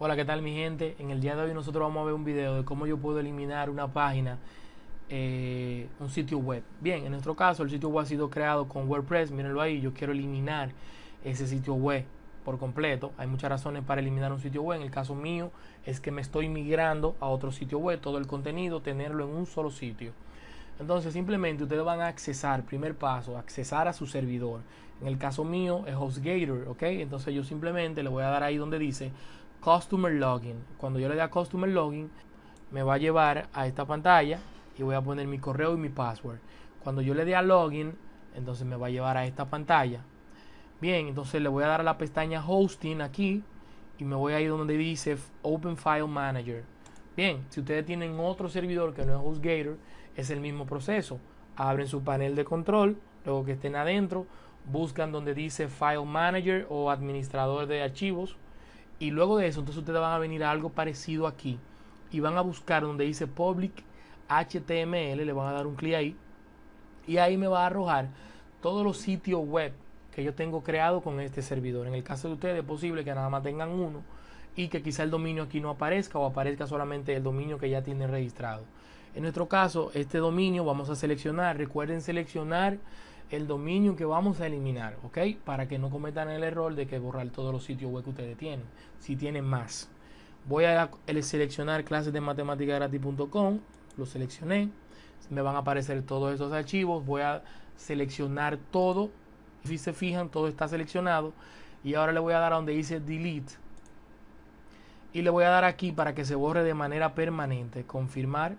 Hola, ¿qué tal mi gente? En el día de hoy nosotros vamos a ver un video de cómo yo puedo eliminar una página, eh, un sitio web. Bien, en nuestro caso el sitio web ha sido creado con WordPress, mírenlo ahí, yo quiero eliminar ese sitio web por completo. Hay muchas razones para eliminar un sitio web. En el caso mío es que me estoy migrando a otro sitio web, todo el contenido, tenerlo en un solo sitio. Entonces simplemente ustedes van a accesar, primer paso, accesar a su servidor. En el caso mío es HostGator, ¿ok? Entonces yo simplemente le voy a dar ahí donde dice Customer Login. Cuando yo le dé a Customer Login, me va a llevar a esta pantalla y voy a poner mi correo y mi password. Cuando yo le dé a Login, entonces me va a llevar a esta pantalla. Bien, entonces le voy a dar a la pestaña Hosting aquí y me voy a ir donde dice Open File Manager. Bien, si ustedes tienen otro servidor que no es HostGator, es el mismo proceso. Abren su panel de control, luego que estén adentro, buscan donde dice File Manager o Administrador de Archivos. Y luego de eso, entonces ustedes van a venir a algo parecido aquí. Y van a buscar donde dice Public HTML, le van a dar un clic ahí. Y ahí me va a arrojar todos los sitios web que yo tengo creado con este servidor. En el caso de ustedes es posible que nada más tengan uno y que quizá el dominio aquí no aparezca o aparezca solamente el dominio que ya tienen registrado. En nuestro caso, este dominio vamos a seleccionar, recuerden seleccionar el dominio que vamos a eliminar, ¿ok? Para que no cometan el error de que borrar todos los sitios web que ustedes tienen, si tienen más. Voy a seleccionar clases de gratis.com, lo seleccioné, me van a aparecer todos estos archivos, voy a seleccionar todo, si se fijan todo está seleccionado y ahora le voy a dar a donde dice delete y le voy a dar aquí para que se borre de manera permanente, confirmar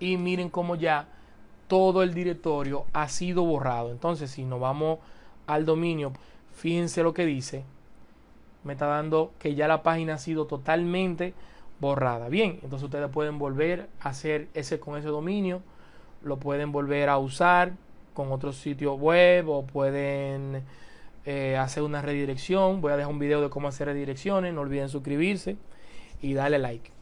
y miren cómo ya todo el directorio ha sido borrado. Entonces, si nos vamos al dominio, fíjense lo que dice. Me está dando que ya la página ha sido totalmente borrada. Bien, entonces ustedes pueden volver a hacer ese con ese dominio. Lo pueden volver a usar con otro sitio web o pueden eh, hacer una redirección. Voy a dejar un video de cómo hacer redirecciones. No olviden suscribirse y darle like.